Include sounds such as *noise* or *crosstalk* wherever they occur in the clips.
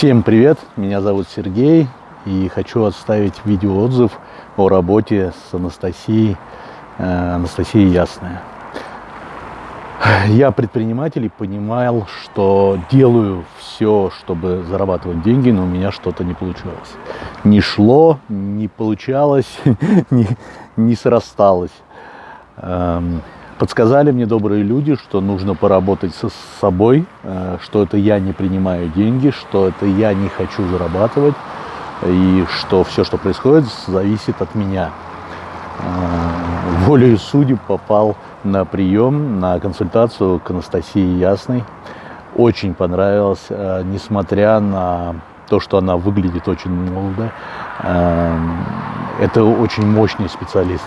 Всем привет, меня зовут Сергей и хочу оставить видеоотзыв о работе с Анастасией, э, Анастасией Ясная. Я предприниматель и понимал, что делаю все, чтобы зарабатывать деньги, но у меня что-то не получалось. Не шло, не получалось, *laughs* не, не срасталось. Эм, подсказали мне добрые люди, что нужно поработать со собой, э, что это я не принимаю деньги, что это я не хочу зарабатывать, и что все, что происходит, зависит от меня. Э, волею судеб попал на прием, на консультацию к Анастасии Ясной. Очень понравилось, э, несмотря на то, что она выглядит очень молодо. Это очень мощный специалист.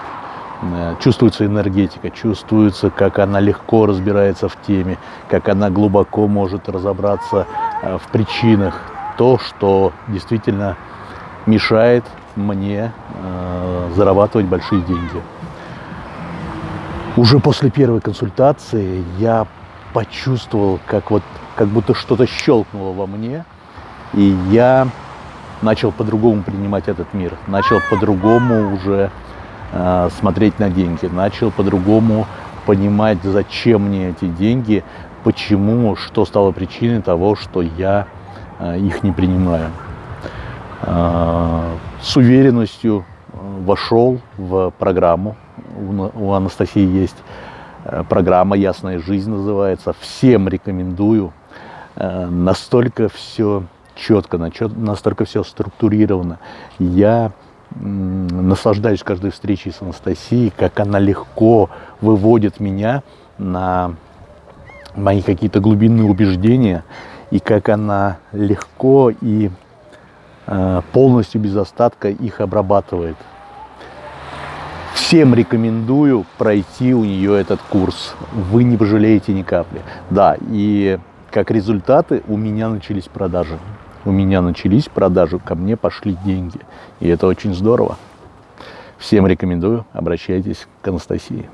Э, чувствуется энергетика, чувствуется, как она легко разбирается в теме, как она глубоко может разобраться э, в причинах, то, что действительно мешает мне э, зарабатывать большие деньги. Уже после первой консультации я почувствовал, как вот как будто что-то щелкнуло во мне, и я начал по-другому принимать этот мир, начал по-другому уже Э, смотреть на деньги, начал по-другому понимать, зачем мне эти деньги, почему, что стало причиной того, что я э, их не принимаю. Э, с уверенностью вошел в программу. У Анастасии есть программа «Ясная жизнь» называется. Всем рекомендую. Настолько все четко, настолько все структурировано. Я наслаждаюсь каждой встречей с Анастасией, как она легко выводит меня на мои какие-то глубинные убеждения, и как она легко и э, полностью без остатка их обрабатывает. Всем рекомендую пройти у нее этот курс. Вы не пожалеете ни капли. Да, и как результаты у меня начались продажи у меня начались продажи, ко мне пошли деньги. И это очень здорово. Всем рекомендую, обращайтесь к Анастасии.